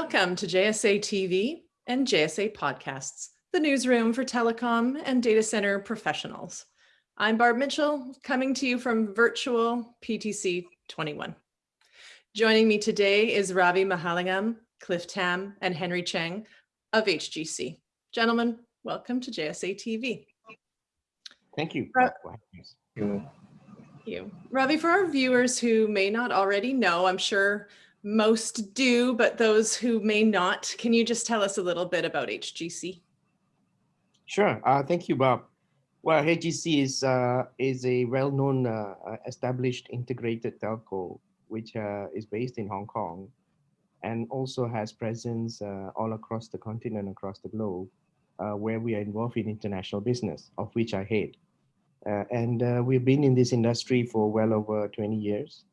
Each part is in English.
Welcome to JSA TV and JSA Podcasts, the newsroom for telecom and data center professionals. I'm Barb Mitchell, coming to you from virtual PTC 21. Joining me today is Ravi Mahalingam, Cliff Tam, and Henry Cheng of HGC. Gentlemen, welcome to JSA TV. Thank you. Ra Thank you. Ravi, for our viewers who may not already know, I'm sure most do, but those who may not, can you just tell us a little bit about HGC? Sure. Uh, thank you, Bob. Well, HGC is, uh, is a well-known uh, uh, established integrated telco, which uh, is based in Hong Kong and also has presence uh, all across the continent, across the globe, where we are involved in international business, of which I head. and we've been in this industry for well over 20 years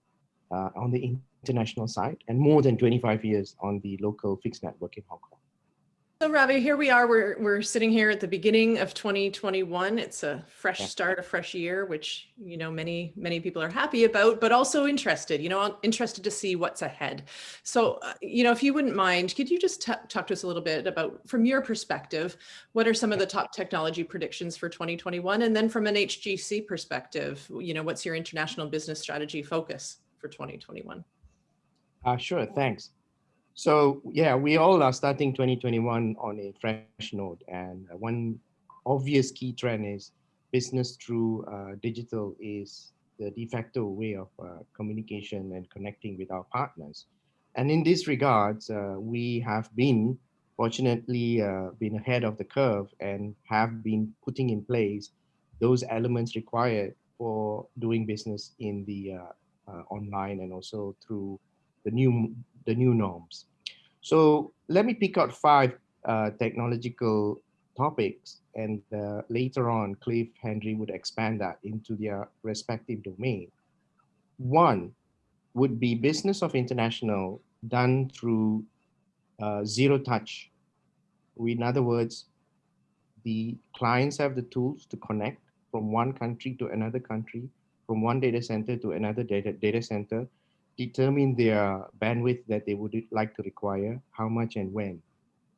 on the international side and more than 25 years on the local fixed network in Hong Kong. So Ravi, here we are, we're, we're sitting here at the beginning of 2021. It's a fresh start, a fresh year, which, you know, many, many people are happy about, but also interested, you know, interested to see what's ahead. So, uh, you know, if you wouldn't mind, could you just talk to us a little bit about, from your perspective, what are some of the top technology predictions for 2021? And then from an HGC perspective, you know, what's your international business strategy focus for 2021? Uh, sure, thanks. So yeah, we all are starting 2021 on a fresh note. And one obvious key trend is business through uh, digital is the de facto way of uh, communication and connecting with our partners. And in this regards, uh, we have been fortunately uh, been ahead of the curve and have been putting in place those elements required for doing business in the uh, uh, online and also through the new, the new norms. So let me pick out five uh, technological topics and uh, later on Cliff Henry would expand that into their respective domain. One would be business of international done through uh, zero touch. In other words, the clients have the tools to connect from one country to another country, from one data center to another data, data center determine their bandwidth that they would like to require, how much and when.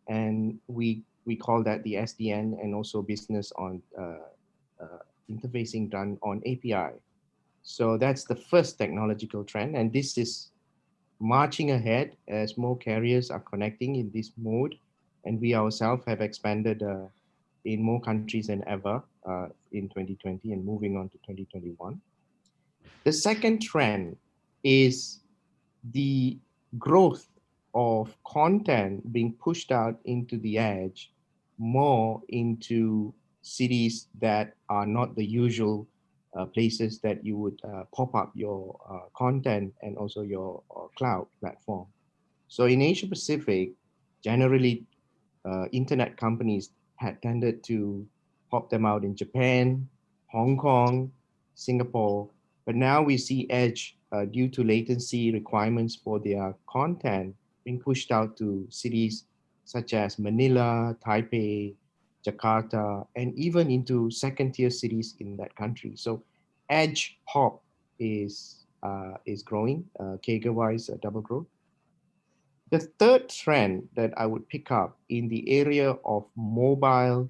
And we, we call that the SDN and also business on uh, uh, interfacing done on API. So that's the first technological trend. And this is marching ahead as more carriers are connecting in this mode. And we ourselves have expanded uh, in more countries than ever uh, in 2020 and moving on to 2021. The second trend is the growth of content being pushed out into the edge more into cities that are not the usual uh, places that you would uh, pop up your uh, content and also your uh, cloud platform. So in Asia Pacific, generally uh, internet companies had tended to pop them out in Japan, Hong Kong, Singapore, but now we see edge uh, due to latency requirements for their content being pushed out to cities such as Manila, Taipei, Jakarta, and even into second tier cities in that country. So edge hop is, uh, is growing, uh, CAGR-wise uh, double growth. The third trend that I would pick up in the area of mobile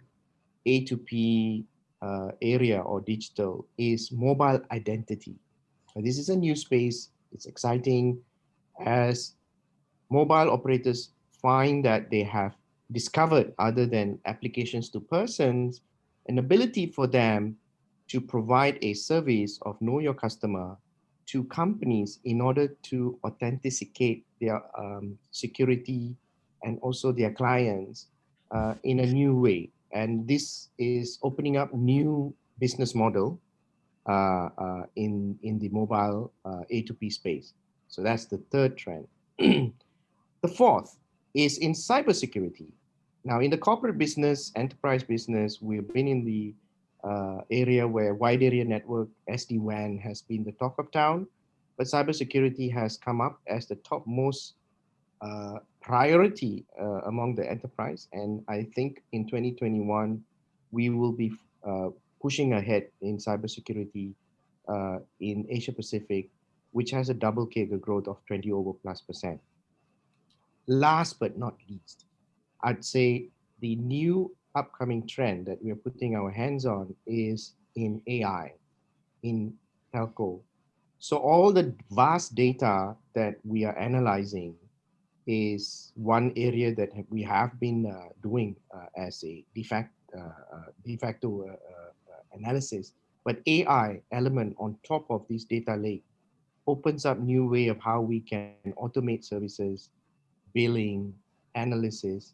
A2P uh, area or digital is mobile identity. This is a new space. It's exciting as mobile operators find that they have discovered other than applications to persons, an ability for them to provide a service of know your customer to companies in order to authenticate their um, security and also their clients uh, in a new way. And this is opening up new business model in, in the mobile uh, A2P space. So that's the third trend. the fourth is in cybersecurity. Now in the corporate business, enterprise business, we've been in the uh, area where wide area network, SD-WAN has been the talk of town, but cybersecurity has come up as the topmost uh, priority uh, among the enterprise. And I think in 2021, we will be pushing ahead in cybersecurity uh, in Asia Pacific, which has a double CAGR growth of 20 over plus percent. last but not least, I'd say the new upcoming trend that we're putting our hands on is in AI, in telco. So all the vast data that we are analyzing is one area that we have been uh, doing uh, as a de facto, uh, uh de facto uh, uh, analysis. But AI element on top of this data lake opens up new way of how we can automate services, billing, analysis.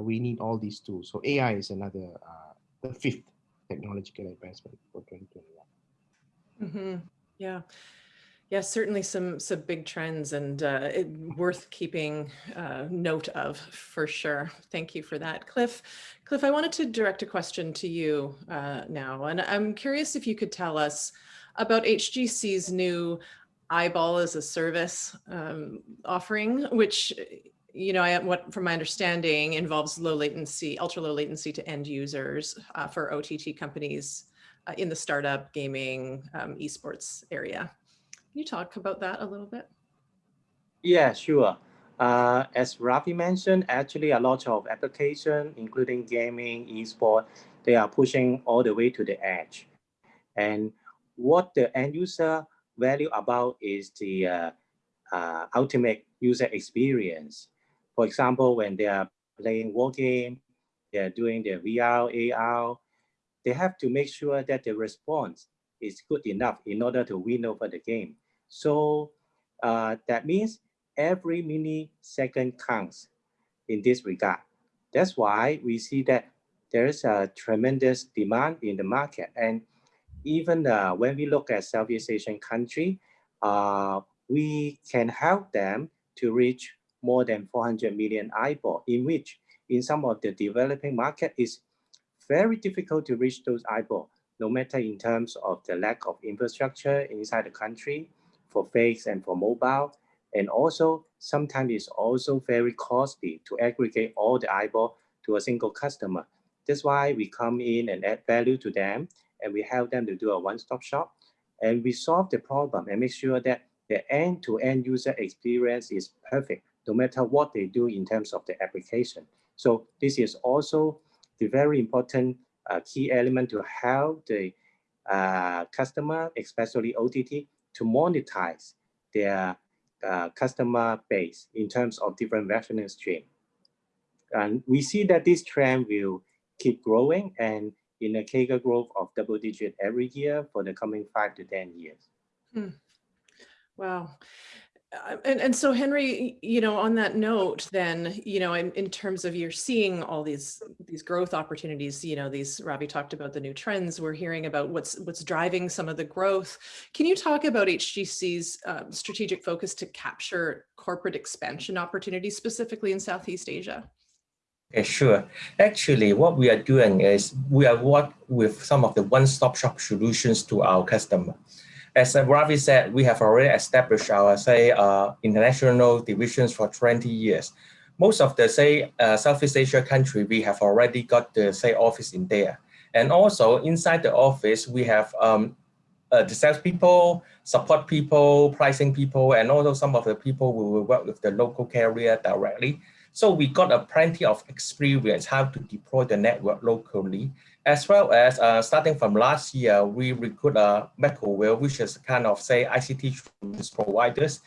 we need all these tools. So AI is another, the fifth technological advancement for 2021. Mm -hmm. Yeah. Yeah, certainly some some big trends and uh, it, worth keeping uh, note of for sure. Thank you for that, Cliff. Cliff, I wanted to direct a question to you uh, now, and I'm curious if you could tell us about HGC's new eyeball as a service um, offering, which you know, I, what from my understanding involves low latency, ultra low latency to end users uh, for OTT companies uh, in the startup gaming um, esports area. Can you talk about that a little bit? Yeah, sure. Uh, as Ravi mentioned, actually a lot of applications, including gaming, esport, they are pushing all the way to the edge. And what the end user value about is the uh, uh, ultimate user experience. For example, when they are playing war game, they are doing their VR, AR, they have to make sure that the response is good enough in order to win over the game. So uh, that means every millisecond counts in this regard. That's why we see that there is a tremendous demand in the market. And even uh, when we look at Southeast Asian country, uh, we can help them to reach more than 400 million eyeball, in which in some of the developing market is very difficult to reach those eyeball, no matter in terms of the lack of infrastructure inside the country, for fixed and for mobile. And also sometimes it's also very costly to aggregate all the eyeball to a single customer. That's why we come in and add value to them and we help them to do a one-stop shop and we solve the problem and make sure that the end-to-end -end user experience is perfect, no matter what they do in terms of the application. So this is also the very important uh, key element to help the uh, customer, especially OTT, to monetize their uh, customer base in terms of different revenue stream. And we see that this trend will keep growing and in a CAGR growth of double digit every year for the coming five to 10 years. Hmm. Wow. And, and so Henry, you know, on that note, then, you know, in, in terms of you're seeing all these these growth opportunities, you know, these Ravi talked about the new trends. We're hearing about what's what's driving some of the growth. Can you talk about HGC's um, strategic focus to capture corporate expansion opportunities, specifically in Southeast Asia? Okay, sure. Actually, what we are doing is we are work with some of the one-stop shop solutions to our customer as Ravi said, we have already established our, say, uh, international divisions for 20 years. Most of the, say, uh, Southeast Asia country, we have already got the, say, office in there. And also inside the office, we have um, uh, the salespeople, support people, pricing people, and also some of the people who will work with the local carrier directly. So we got a plenty of experience how to deploy the network locally as well as uh, starting from last year, we recruit a Macroview, which is kind of say ICT providers.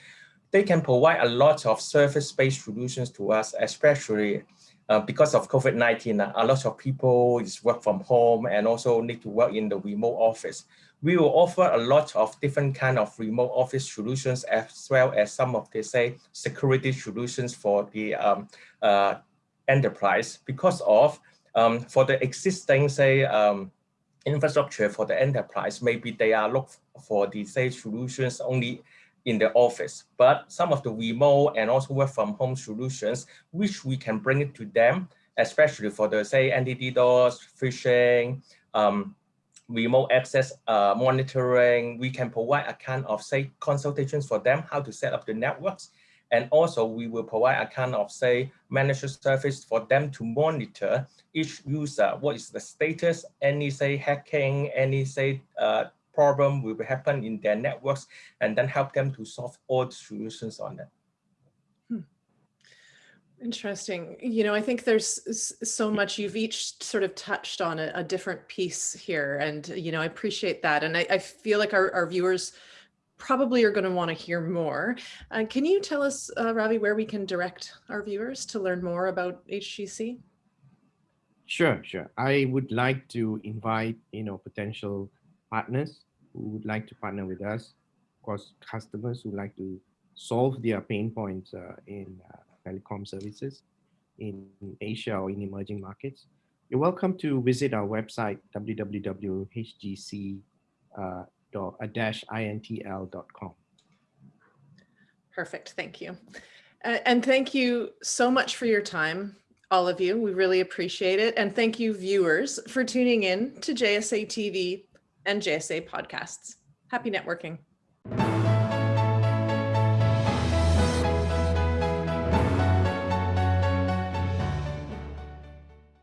They can provide a lot of service-based solutions to us, especially uh, because of COVID-19, a lot of people is work from home and also need to work in the remote office. We will offer a lot of different kind of remote office solutions as well as some of the say security solutions for the um, uh, enterprise because of um, for the existing, say, um, infrastructure for the enterprise, maybe they are look for the say solutions only in the office, but some of the remote and also work from home solutions, which we can bring it to them, especially for the say anti-DDoS, phishing, um, remote access uh, monitoring, we can provide a kind of say consultations for them, how to set up the networks. And also we will provide a kind of say managed service for them to monitor each user, what is the status, any say hacking, any say uh, problem will happen in their networks, and then help them to solve all the solutions on that. Hmm. Interesting. You know, I think there's so much you've each sort of touched on a, a different piece here. And, you know, I appreciate that. And I, I feel like our, our viewers probably are going to want to hear more. Uh, can you tell us, uh, Ravi, where we can direct our viewers to learn more about HGC? Sure, sure. I would like to invite, you know, potential partners who would like to partner with us. Of course, customers who like to solve their pain points uh, in uh, telecom services in Asia or in emerging markets. You're welcome to visit our website, www.hgc-intl.com. Perfect. Thank you. And thank you so much for your time, all of you. We really appreciate it. And thank you, viewers, for tuning in to JSA TV and JSA podcasts. Happy networking.